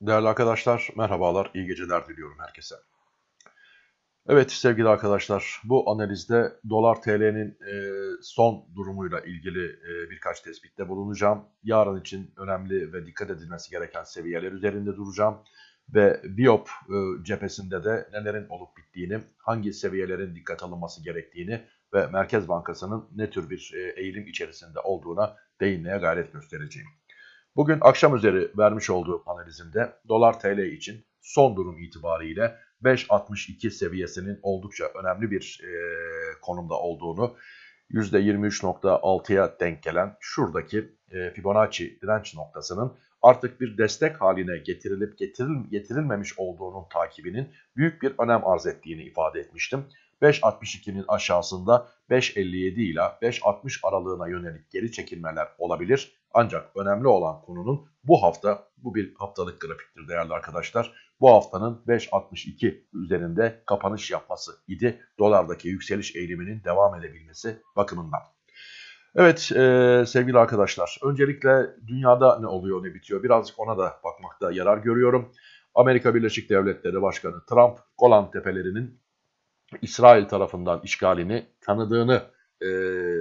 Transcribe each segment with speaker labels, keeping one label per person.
Speaker 1: Değerli arkadaşlar, merhabalar, iyi geceler diliyorum herkese. Evet sevgili arkadaşlar, bu analizde dolar TL'nin e, son durumuyla ilgili e, birkaç tespitte bulunacağım. Yarın için önemli ve dikkat edilmesi gereken seviyeler üzerinde duracağım. Ve Biop e, cephesinde de nelerin olup bittiğini, hangi seviyelerin dikkat alınması gerektiğini ve Merkez Bankası'nın ne tür bir eğilim içerisinde olduğuna değinmeye gayret göstereceğim. Bugün akşam üzeri vermiş olduğum analizimde dolar TL için son durum itibariyle 5.62 seviyesinin oldukça önemli bir e, konumda olduğunu %23.6'ya denk gelen şuradaki e, Fibonacci direnç noktasının artık bir destek haline getirilip getiril, getirilmemiş olduğunun takibinin büyük bir önem arz ettiğini ifade etmiştim. 5.62'nin aşağısında 5.57 ile 5.60 aralığına yönelik geri çekilmeler olabilir. Ancak önemli olan konunun bu hafta, bu bir haftalık grafiktir değerli arkadaşlar. Bu haftanın 5.62 üzerinde kapanış yapması idi. Dolardaki yükseliş eğiliminin devam edebilmesi bakımından. Evet e, sevgili arkadaşlar öncelikle dünyada ne oluyor ne bitiyor birazcık ona da bakmakta yarar görüyorum. Amerika Birleşik Devletleri Başkanı Trump Golan Tepelerinin İsrail tarafından işgalini tanıdığını e,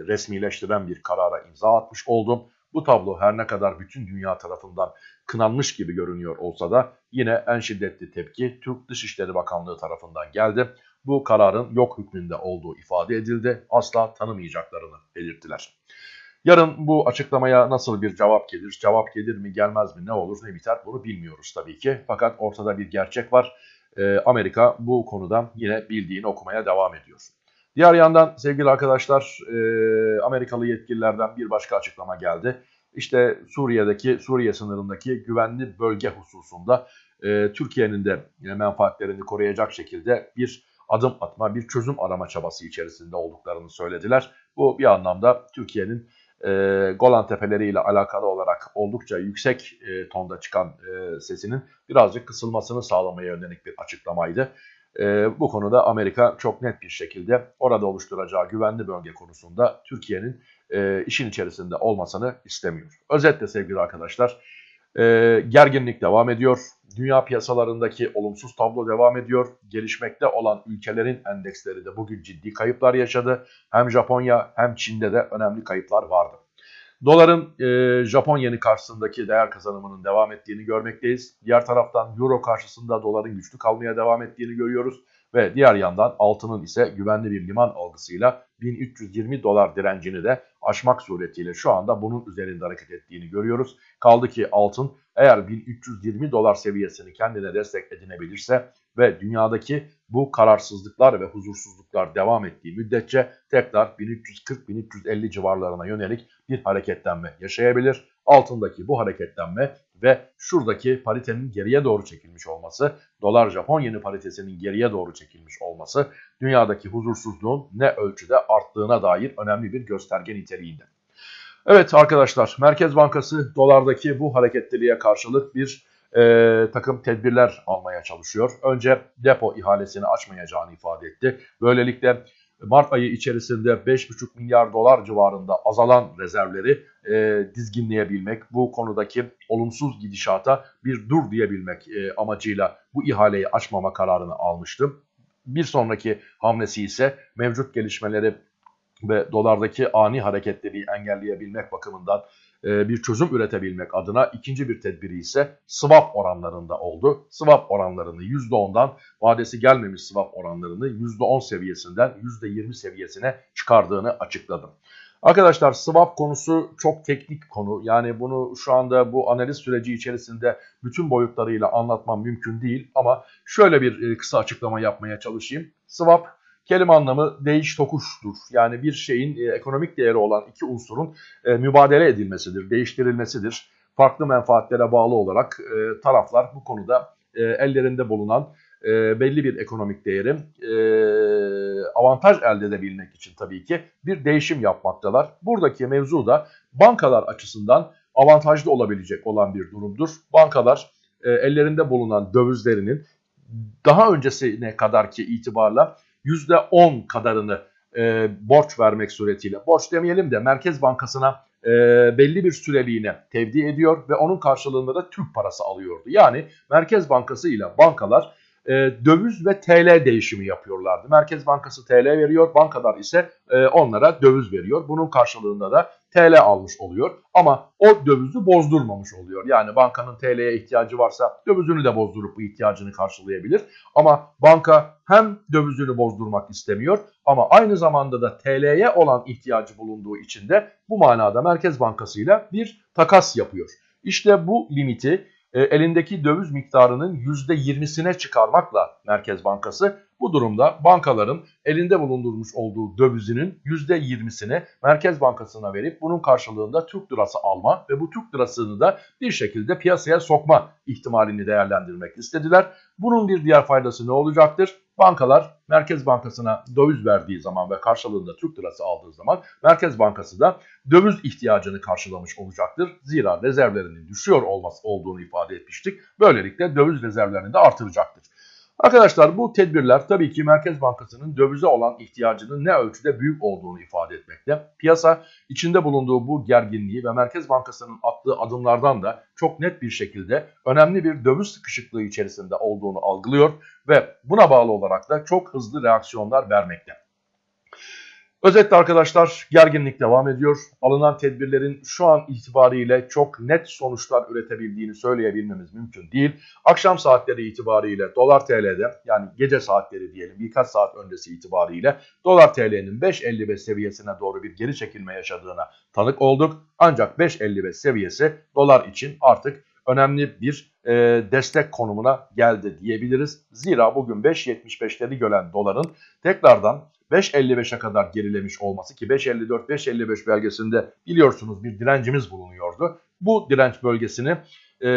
Speaker 1: resmileştiren bir karara imza atmış oldum. Bu tablo her ne kadar bütün dünya tarafından kınanmış gibi görünüyor olsa da yine en şiddetli tepki Türk Dışişleri Bakanlığı tarafından geldi. Bu kararın yok hükmünde olduğu ifade edildi. Asla tanımayacaklarını belirttiler. Yarın bu açıklamaya nasıl bir cevap gelir, cevap gelir mi gelmez mi ne olur ne biter bunu bilmiyoruz tabii ki. Fakat ortada bir gerçek var. Ee, Amerika bu konuda yine bildiğini okumaya devam ediyor. Diğer yandan sevgili arkadaşlar e, Amerikalı yetkililerden bir başka açıklama geldi. İşte Suriye'deki Suriye sınırındaki güvenli bölge hususunda e, Türkiye'nin de menfaatlerini koruyacak şekilde bir adım atma, bir çözüm arama çabası içerisinde olduklarını söylediler. Bu bir anlamda Türkiye'nin e, Golan Tepeleri ile alakalı olarak oldukça yüksek e, tonda çıkan e, sesinin birazcık kısılmasını sağlamaya yönelik bir açıklamaydı. E, bu konuda Amerika çok net bir şekilde orada oluşturacağı güvenli bölge konusunda Türkiye'nin e, işin içerisinde olmasını istemiyor. Özetle sevgili arkadaşlar e, gerginlik devam ediyor. Dünya piyasalarındaki olumsuz tablo devam ediyor. Gelişmekte olan ülkelerin endeksleri de bugün ciddi kayıplar yaşadı. Hem Japonya hem Çin'de de önemli kayıplar vardı. Doların e, Japon yeni karşısındaki değer kazanımının devam ettiğini görmekteyiz. Diğer taraftan Euro karşısında doların güçlü kalmaya devam ettiğini görüyoruz. Ve diğer yandan altının ise güvenli bir liman algısıyla 1320 dolar direncini de aşmak suretiyle şu anda bunun üzerinde hareket ettiğini görüyoruz. Kaldı ki altın eğer 1320 dolar seviyesini kendine destek edinebilirse ve dünyadaki bu kararsızlıklar ve huzursuzluklar devam ettiği müddetçe tekrar 1340-1350 civarlarına yönelik bir hareketlenme yaşayabilir. Altındaki bu hareketlenme ve şuradaki paritenin geriye doğru çekilmiş olması, dolar Japon yeni paritesinin geriye doğru çekilmiş olması dünyadaki huzursuzluğun ne ölçüde arttığına dair önemli bir gösterge niteliğinde. Evet arkadaşlar Merkez Bankası dolardaki bu hareketliliğe karşılık bir e, takım tedbirler almaya çalışıyor. Önce depo ihalesini açmayacağını ifade etti. Böylelikle Mart ayı içerisinde 5,5 milyar dolar civarında azalan rezervleri e, dizginleyebilmek, bu konudaki olumsuz gidişata bir dur diyebilmek e, amacıyla bu ihaleyi açmama kararını almıştım. Bir sonraki hamlesi ise mevcut gelişmeleri ve dolardaki ani hareketleri engelleyebilmek bakımından e, bir çözüm üretebilmek adına ikinci bir tedbiri ise swap oranlarında oldu. Swap oranlarını %10'dan vadesi gelmemiş swap oranlarını %10 seviyesinden %20 seviyesine çıkardığını açıkladım. Arkadaşlar swap konusu çok teknik konu. Yani bunu şu anda bu analiz süreci içerisinde bütün boyutlarıyla anlatmam mümkün değil. Ama şöyle bir e, kısa açıklama yapmaya çalışayım. Swap Kelime anlamı değiş tokuştur. Yani bir şeyin e, ekonomik değeri olan iki unsurun e, mübadele edilmesidir, değiştirilmesidir. Farklı menfaatlere bağlı olarak e, taraflar bu konuda ellerinde bulunan e, belli bir ekonomik değeri e, avantaj elde edebilmek için tabii ki bir değişim yapmaktalar. Buradaki mevzu da bankalar açısından avantajlı olabilecek olan bir durumdur. Bankalar e, ellerinde bulunan dövizlerinin daha öncesine kadarki itibarla %10 kadarını e, borç vermek suretiyle, borç demeyelim de Merkez Bankası'na e, belli bir süreliğine tevdi ediyor ve onun karşılığında da Türk parası alıyordu. Yani Merkez Bankası ile bankalar e, döviz ve TL değişimi yapıyorlardı. Merkez Bankası TL veriyor, bankalar ise e, onlara döviz veriyor. Bunun karşılığında da TL almış oluyor ama o dövizi bozdurmamış oluyor. Yani bankanın TL'ye ihtiyacı varsa dövizini de bozdurup bu ihtiyacını karşılayabilir. Ama banka hem dövizini bozdurmak istemiyor ama aynı zamanda da TL'ye olan ihtiyacı bulunduğu için de bu manada Merkez Bankası ile bir takas yapıyor. İşte bu limiti elindeki döviz miktarının %20'sine çıkarmakla Merkez Bankası bu durumda bankaların elinde bulundurmuş olduğu dövizinin %20'sini Merkez Bankası'na verip bunun karşılığında Türk lirası alma ve bu Türk lirasını da bir şekilde piyasaya sokma ihtimalini değerlendirmek istediler. Bunun bir diğer faydası ne olacaktır? Bankalar Merkez Bankası'na döviz verdiği zaman ve karşılığında Türk lirası aldığı zaman Merkez Bankası da döviz ihtiyacını karşılamış olacaktır. Zira rezervlerinin düşüyor olması olduğunu ifade etmiştik. Böylelikle döviz rezervlerini de artıracaktır. Arkadaşlar bu tedbirler tabii ki Merkez Bankası'nın dövize olan ihtiyacının ne ölçüde büyük olduğunu ifade etmekte. Piyasa içinde bulunduğu bu gerginliği ve Merkez Bankası'nın attığı adımlardan da çok net bir şekilde önemli bir döviz sıkışıklığı içerisinde olduğunu algılıyor ve buna bağlı olarak da çok hızlı reaksiyonlar vermekte. Özetle arkadaşlar gerginlik devam ediyor. Alınan tedbirlerin şu an itibariyle çok net sonuçlar üretebildiğini söyleyebilmemiz mümkün değil. Akşam saatleri itibariyle dolar TL'de yani gece saatleri diyelim birkaç saat öncesi itibariyle dolar TL'nin 5.55 seviyesine doğru bir geri çekilme yaşadığına tanık olduk. Ancak 5.55 seviyesi dolar için artık önemli bir e, destek konumuna geldi diyebiliriz. Zira bugün 5.75'leri gören doların tekrardan 5.55'e kadar gerilemiş olması ki 5.54-5.55 belgesinde biliyorsunuz bir direncimiz bulunuyordu. Bu direnç bölgesini e,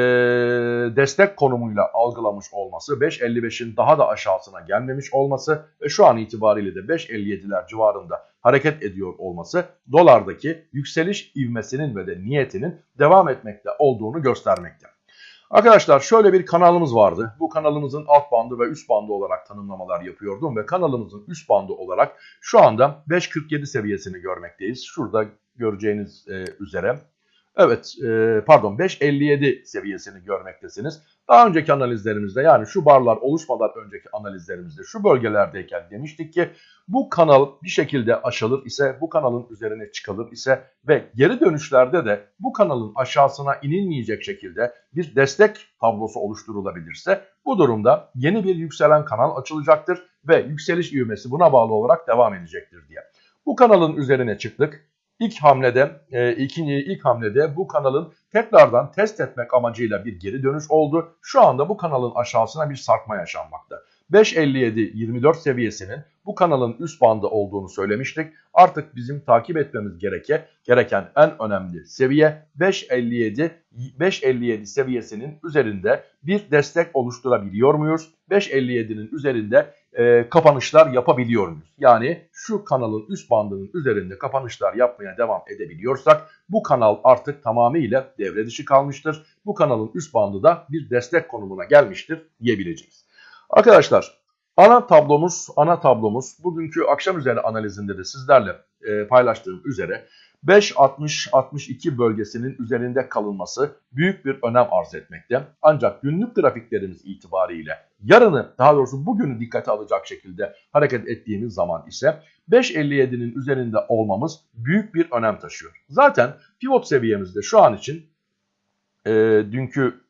Speaker 1: destek konumuyla algılamış olması, 5.55'in daha da aşağısına gelmemiş olması ve şu an itibariyle de 5.57'ler civarında hareket ediyor olması dolardaki yükseliş ivmesinin ve de niyetinin devam etmekte olduğunu göstermekte. Arkadaşlar şöyle bir kanalımız vardı. Bu kanalımızın alt bandı ve üst bandı olarak tanımlamalar yapıyordum ve kanalımızın üst bandı olarak şu anda 5.47 seviyesini görmekteyiz. Şurada göreceğiniz e, üzere. Evet e, pardon 5.57 seviyesini görmektesiniz. Daha önceki analizlerimizde yani şu barlar oluşmadan önceki analizlerimizde şu bölgelerdeyken demiştik ki bu kanal bir şekilde aşılır ise bu kanalın üzerine çıkılır ise ve geri dönüşlerde de bu kanalın aşağısına inilmeyecek şekilde bir destek tablosu oluşturulabilirse bu durumda yeni bir yükselen kanal açılacaktır ve yükseliş ivmesi buna bağlı olarak devam edecektir diye. Bu kanalın üzerine çıktık. İlk hamlede, e, ikinci ilk hamlede bu kanalın tekrardan test etmek amacıyla bir geri dönüş oldu. Şu anda bu kanalın aşağısına bir sarkma yaşanmakta. 5.57-24 seviyesinin bu kanalın üst bandı olduğunu söylemiştik. Artık bizim takip etmemiz gereke, gereken en önemli seviye 5.57 5.57 seviyesinin üzerinde bir destek oluşturabiliyor muyuz? 5.57'nin üzerinde e, kapanışlar yapabiliyor muyuz? Yani şu kanalın üst bandının üzerinde kapanışlar yapmaya devam edebiliyorsak bu kanal artık tamamıyla devre dışı kalmıştır. Bu kanalın üst bandı da bir destek konumuna gelmiştir diyebileceğiz. Arkadaşlar ana tablomuz, ana tablomuz bugünkü akşam üzeri analizinde de sizlerle e, paylaştığım üzere 5.60-62 bölgesinin üzerinde kalınması büyük bir önem arz etmekte. Ancak günlük grafiklerimiz itibariyle yarını daha doğrusu bugünü dikkate alacak şekilde hareket ettiğimiz zaman ise 5.57'nin üzerinde olmamız büyük bir önem taşıyor. Zaten pivot seviyemizde şu an için e, dünkü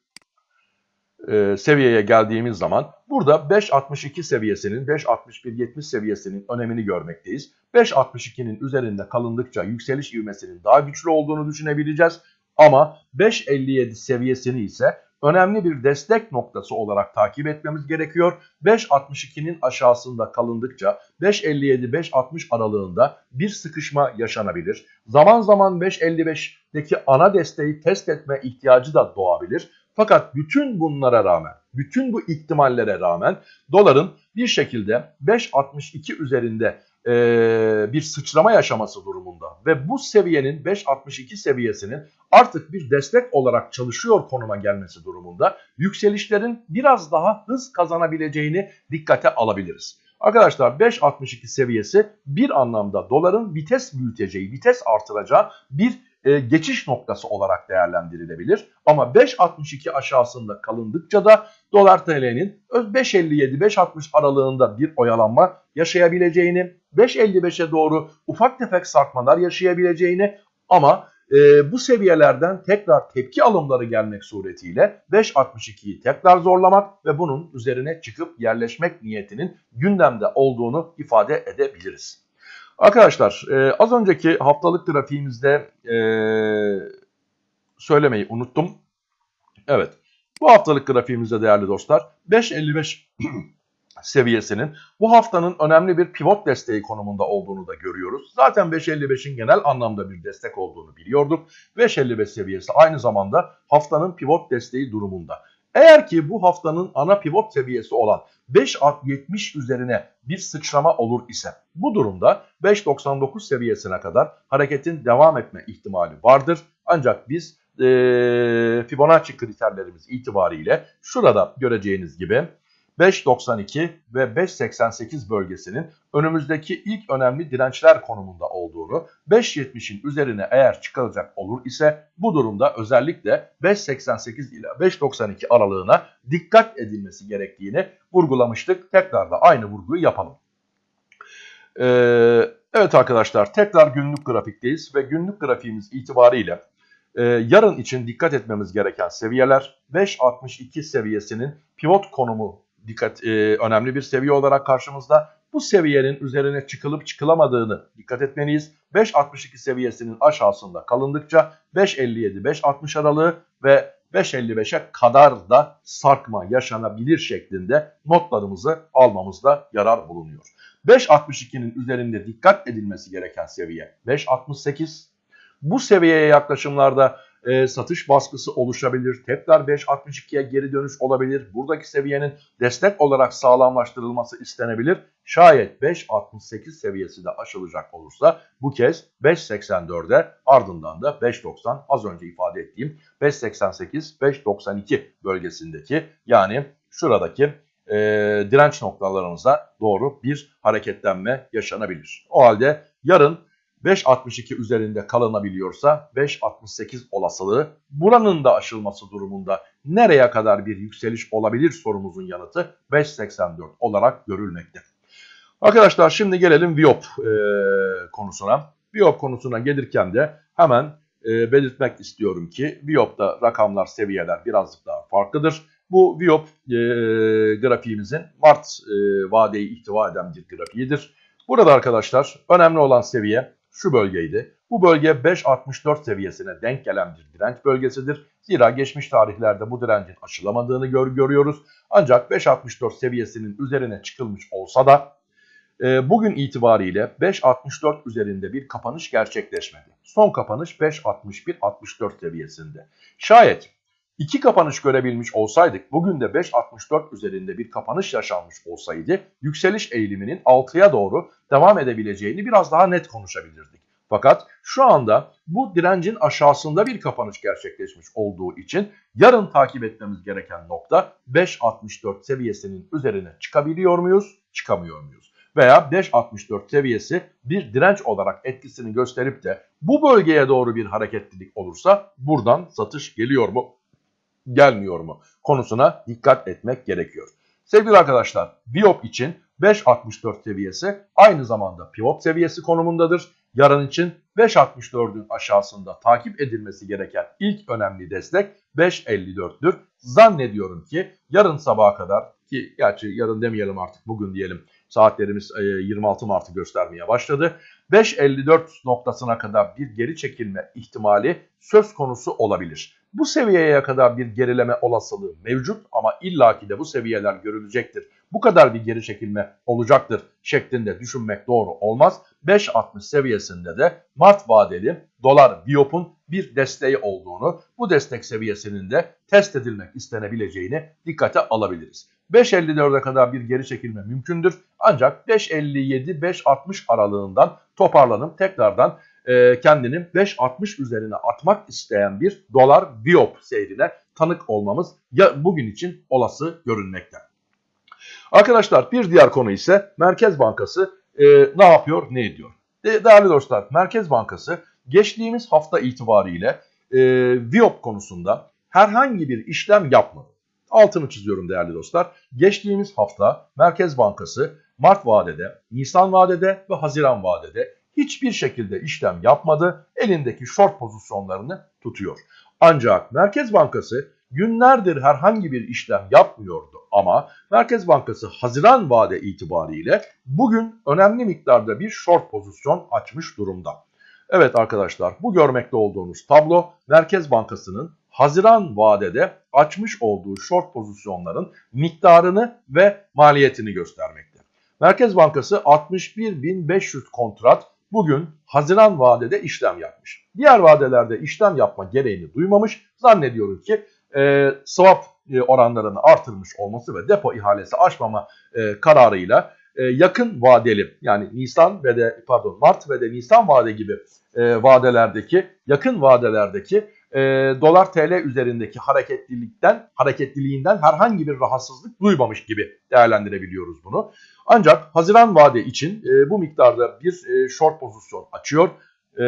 Speaker 1: e, seviyeye geldiğimiz zaman burada 5.62 seviyesinin 5.61-70 seviyesinin önemini görmekteyiz. 5.62'nin üzerinde kalındıkça yükseliş ivmesinin daha güçlü olduğunu düşünebileceğiz. Ama 5.57 seviyesini ise önemli bir destek noktası olarak takip etmemiz gerekiyor. 5.62'nin aşağısında kalındıkça 5.57-5.60 aralığında bir sıkışma yaşanabilir. Zaman zaman 5.55'deki ana desteği test etme ihtiyacı da doğabilir. Fakat bütün bunlara rağmen, bütün bu ihtimallere rağmen doların bir şekilde 5.62 üzerinde e, bir sıçrama yaşaması durumunda ve bu seviyenin 5.62 seviyesinin artık bir destek olarak çalışıyor konuma gelmesi durumunda yükselişlerin biraz daha hız kazanabileceğini dikkate alabiliriz. Arkadaşlar 5.62 seviyesi bir anlamda doların vites büyüteceği, vites artıracağı bir e, geçiş noktası olarak değerlendirilebilir. Ama 5.62 aşağısında kalındıkça da dolar TL'nin 5.57-5.60 aralığında bir oyalanma yaşayabileceğini, 5.55'e doğru ufak tefek sarkmalar yaşayabileceğini ama e, bu seviyelerden tekrar tepki alımları gelmek suretiyle 5.62'yi tekrar zorlamak ve bunun üzerine çıkıp yerleşmek niyetinin gündemde olduğunu ifade edebiliriz. Arkadaşlar e, az önceki haftalık grafiğimizde e, söylemeyi unuttum. Evet bu haftalık grafiğimizde değerli dostlar 5.55 seviyesinin bu haftanın önemli bir pivot desteği konumunda olduğunu da görüyoruz. Zaten 5.55'in genel anlamda bir destek olduğunu biliyorduk. 5.55 seviyesi aynı zamanda haftanın pivot desteği durumunda. Eğer ki bu haftanın ana pivot seviyesi olan 5.70 üzerine bir sıçrama olur ise bu durumda 5.99 seviyesine kadar hareketin devam etme ihtimali vardır. Ancak biz e, Fibonacci kriterlerimiz itibariyle şurada göreceğiniz gibi 5.92 ve 5.88 bölgesinin önümüzdeki ilk önemli dirençler konumunda olduğunu, 5.70'in üzerine eğer çıkılacak olur ise bu durumda özellikle 5.88 ile 5.92 aralığına dikkat edilmesi gerektiğini vurgulamıştık. Tekrar da aynı vurguyu yapalım. Ee, evet arkadaşlar tekrar günlük grafikteyiz ve günlük grafiğimiz itibariyle e, yarın için dikkat etmemiz gereken seviyeler 5.62 seviyesinin pivot konumu dikkat e, önemli bir seviye olarak karşımızda. Bu seviyenin üzerine çıkılıp çıkılamadığını dikkat etmeliyiz. 5.62 seviyesinin aşağısında kalındıkça 5.57-5.60 aralığı ve 5.55'e kadar da sarkma yaşanabilir şeklinde notlarımızı almamızda yarar bulunuyor. 5.62'nin üzerinde dikkat edilmesi gereken seviye 5.68. Bu seviyeye yaklaşımlarda e, satış baskısı oluşabilir. Tekrar 5.62'ye geri dönüş olabilir. Buradaki seviyenin destek olarak sağlamlaştırılması istenebilir. Şayet 5.68 seviyesi de aşılacak olursa bu kez 5.84'e ardından da 5.90 az önce ifade ettiğim 5.88-5.92 bölgesindeki yani şuradaki e, direnç noktalarımıza doğru bir hareketlenme yaşanabilir. O halde yarın 5.62 üzerinde kalınabiliyorsa 5.68 olasılığı buranın da aşılması durumunda nereye kadar bir yükseliş olabilir sorumuzun yanıtı 5.84 olarak görülmekte. Arkadaşlar şimdi gelelim Viop e, konusuna. Viop konusuna gelirken de hemen e, belirtmek istiyorum ki Viop'ta rakamlar seviyeler birazcık daha farklıdır. Bu Viop e, grafiğimizin Mart e, vadeyi ihtiva eden bir grafiğidir. Burada arkadaşlar önemli olan seviye şu bölgeydi. Bu bölge 5.64 seviyesine denk gelen bir direnç bölgesidir. Zira geçmiş tarihlerde bu direncin aşılamadığını gör görüyoruz. Ancak 5.64 seviyesinin üzerine çıkılmış olsa da e, bugün itibariyle 5.64 üzerinde bir kapanış gerçekleşmedi. Son kapanış 5.61-64 seviyesinde. Şayet iki kapanış görebilmiş olsaydık bugün de 5.64 üzerinde bir kapanış yaşanmış olsaydı yükseliş eğiliminin 6'ya doğru devam edebileceğini biraz daha net konuşabilirdik. Fakat şu anda bu direncin aşağısında bir kapanış gerçekleşmiş olduğu için yarın takip etmemiz gereken nokta 5.64 seviyesinin üzerine çıkabiliyor muyuz, çıkamıyor muyuz? Veya 5.64 seviyesi bir direnç olarak etkisini gösterip de bu bölgeye doğru bir hareketlilik olursa buradan satış geliyor mu, gelmiyor mu konusuna dikkat etmek gerekiyor. Sevgili arkadaşlar, Biop için 5.64 seviyesi aynı zamanda pivot seviyesi konumundadır. Yarın için 5.64'ün aşağısında takip edilmesi gereken ilk önemli destek 5.54'tür. Zannediyorum ki yarın sabaha kadar ki gerçi yarın demeyelim artık bugün diyelim saatlerimiz 26 Mart'ı göstermeye başladı. 5.54 noktasına kadar bir geri çekilme ihtimali söz konusu olabilir. Bu seviyeye kadar bir gerileme olasılığı mevcut ama illaki de bu seviyeler görülecektir. Bu kadar bir geri çekilme olacaktır şeklinde düşünmek doğru olmaz. 5.60 seviyesinde de Mart vadeli dolar biyopun bir desteği olduğunu, bu destek seviyesinin de test edilmek istenebileceğini dikkate alabiliriz. 5.54'e kadar bir geri çekilme mümkündür. Ancak 5.57-5.60 aralığından toparlanıp tekrardan e, kendini 5.60 üzerine atmak isteyen bir dolar biop seyrine tanık olmamız ya bugün için olası görünmekte. Arkadaşlar bir diğer konu ise Merkez Bankası e, ne yapıyor ne ediyor? De, değerli dostlar Merkez Bankası geçtiğimiz hafta itibariyle e, Viop konusunda herhangi bir işlem yapmadı. Altını çiziyorum değerli dostlar. Geçtiğimiz hafta Merkez Bankası Mart vadede, Nisan vadede ve Haziran vadede hiçbir şekilde işlem yapmadı. Elindeki short pozisyonlarını tutuyor. Ancak Merkez Bankası günlerdir herhangi bir işlem yapmıyordu ama Merkez Bankası Haziran vade itibariyle bugün önemli miktarda bir short pozisyon açmış durumda. Evet arkadaşlar bu görmekte olduğunuz tablo Merkez Bankası'nın Haziran vadede açmış olduğu short pozisyonların miktarını ve maliyetini göstermekte. Merkez Bankası 61.500 kontrat bugün Haziran vadede işlem yapmış. Diğer vadelerde işlem yapma gereğini duymamış. Zannediyorum ki e, swap e, oranlarını artırmış olması ve depo ihalesi açmama e, kararıyla e, yakın vadeli yani Nisan ve de pardon Mart ve de Nisan vade gibi e, vadelerdeki yakın vadelerdeki e, dolar TL üzerindeki hareketlilikten hareketliliğinden herhangi bir rahatsızlık duymamış gibi değerlendirebiliyoruz bunu. Ancak Haziran vade için e, bu miktarda bir e, short pozisyon açıyor. E,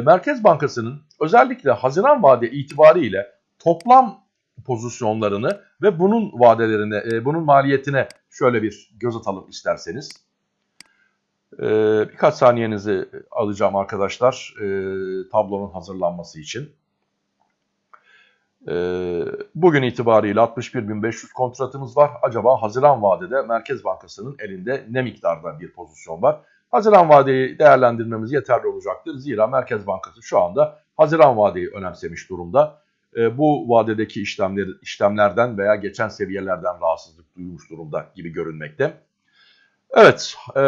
Speaker 1: Merkez Bankası'nın özellikle Haziran vade itibariyle toplam pozisyonlarını ve bunun vadelerine, e, bunun maliyetine şöyle bir göz atalım isterseniz. E, birkaç saniyenizi alacağım arkadaşlar e, tablonun hazırlanması için. E, bugün itibariyle 61.500 kontratımız var. Acaba Haziran vadede Merkez Bankası'nın elinde ne miktarda bir pozisyon var? Haziran vadeyi değerlendirmemiz yeterli olacaktır. Zira Merkez Bankası şu anda Haziran vadeyi önemsemiş durumda e, bu vadedeki işlemler, işlemlerden veya geçen seviyelerden rahatsızlık duymuş durumda gibi görünmekte. Evet, e,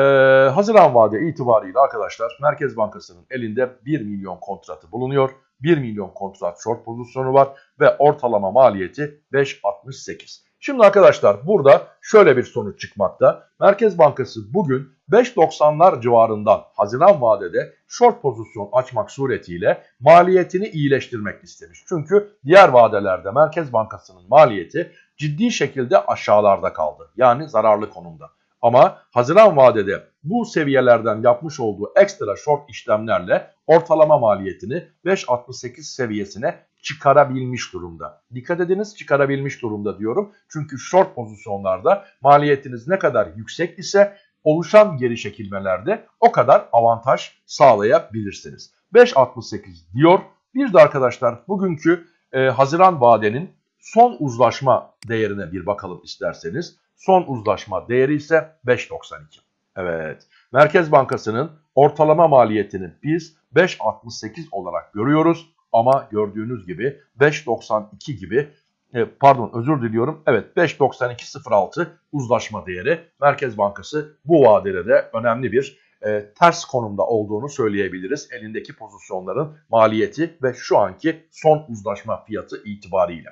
Speaker 1: Haziran vade itibariyle arkadaşlar Merkez Bankası'nın elinde 1 milyon kontratı bulunuyor. 1 milyon kontrat short pozisyonu var ve ortalama maliyeti 5.68. Şimdi arkadaşlar burada şöyle bir sonuç çıkmakta. Merkez Bankası bugün 5.90'lar civarından Haziran vadede short pozisyon açmak suretiyle maliyetini iyileştirmek istemiş. Çünkü diğer vadelerde Merkez Bankası'nın maliyeti ciddi şekilde aşağılarda kaldı. Yani zararlı konumda. Ama Haziran vadede bu seviyelerden yapmış olduğu ekstra short işlemlerle ortalama maliyetini 5.68 seviyesine çıkarabilmiş durumda. Dikkat ediniz çıkarabilmiş durumda diyorum. Çünkü short pozisyonlarda maliyetiniz ne kadar yüksek ise oluşan geri çekilmelerde o kadar avantaj sağlayabilirsiniz. 5.68 diyor. Bir de arkadaşlar bugünkü e, Haziran vadenin son uzlaşma değerine bir bakalım isterseniz. Son uzlaşma değeri ise 5.92. Evet. Merkez Bankası'nın ortalama maliyetini biz 5.68 olarak görüyoruz. Ama gördüğünüz gibi 5.92 gibi e, pardon özür diliyorum. Evet 5.92.06 uzlaşma değeri. Merkez Bankası bu vadede de önemli bir e, ters konumda olduğunu söyleyebiliriz. Elindeki pozisyonların maliyeti ve şu anki son uzlaşma fiyatı itibariyle.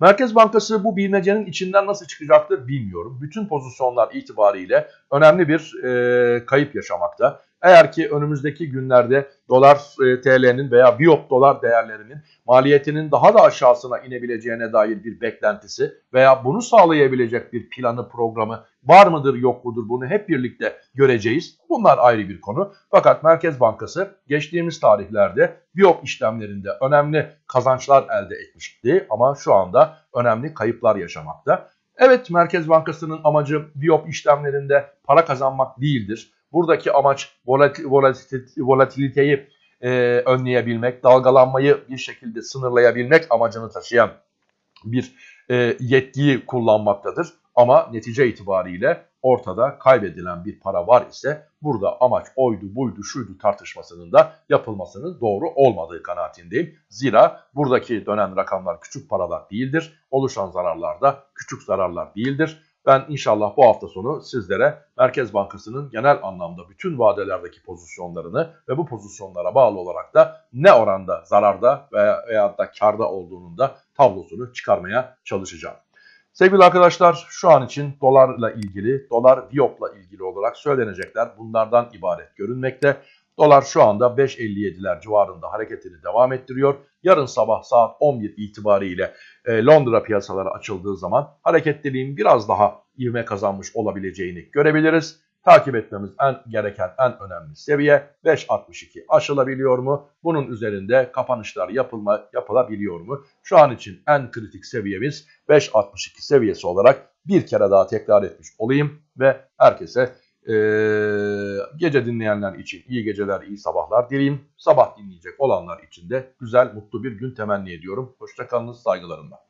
Speaker 1: Merkez Bankası bu bilmecenin içinden nasıl çıkacaktır bilmiyorum. Bütün pozisyonlar itibariyle önemli bir e, kayıp yaşamakta. Eğer ki önümüzdeki günlerde dolar e, TL'nin veya biyop dolar değerlerinin maliyetinin daha da aşağısına inebileceğine dair bir beklentisi veya bunu sağlayabilecek bir planı programı var mıdır yok mudur bunu hep birlikte göreceğiz. Bunlar ayrı bir konu. Fakat Merkez Bankası geçtiğimiz tarihlerde biyop işlemlerinde önemli kazançlar elde etmişti ama şu anda önemli kayıplar yaşamakta. Evet Merkez Bankası'nın amacı biyop işlemlerinde para kazanmak değildir. Buradaki amaç volatiliteyi e, önleyebilmek, dalgalanmayı bir şekilde sınırlayabilmek amacını taşıyan bir e, yetkiyi kullanmaktadır. Ama netice itibariyle ortada kaybedilen bir para var ise burada amaç oydu buydu şuydu tartışmasının da yapılmasının doğru olmadığı kanaatindeyim. Zira buradaki dönen rakamlar küçük paralar değildir. Oluşan zararlar da küçük zararlar değildir. Ben inşallah bu hafta sonu sizlere Merkez Bankası'nın genel anlamda bütün vadelerdeki pozisyonlarını ve bu pozisyonlara bağlı olarak da ne oranda zararda veya, veya da karda olduğunun da tablosunu çıkarmaya çalışacağım. Sevgili arkadaşlar şu an için dolarla ilgili, dolar Viyop'la ilgili olarak söylenecekler bunlardan ibaret görünmekte. Dolar şu anda 5.57'ler civarında hareketini devam ettiriyor. Yarın sabah saat 11 itibariyle e, Londra piyasaları açıldığı zaman hareketliliğin biraz daha ivme kazanmış olabileceğini görebiliriz. takip etmemiz en gereken en önemli seviye 5.62 aşılabiliyor mu? Bunun üzerinde kapanışlar yapılma, yapılabiliyor mu? Şu an için en kritik seviyemiz 5.62 seviyesi olarak bir kere daha tekrar etmiş olayım ve herkese gece dinleyenler için iyi geceler, iyi sabahlar dileyim. Sabah dinleyecek olanlar için de güzel, mutlu bir gün temenni ediyorum. Hoşçakalınız, saygılarımla.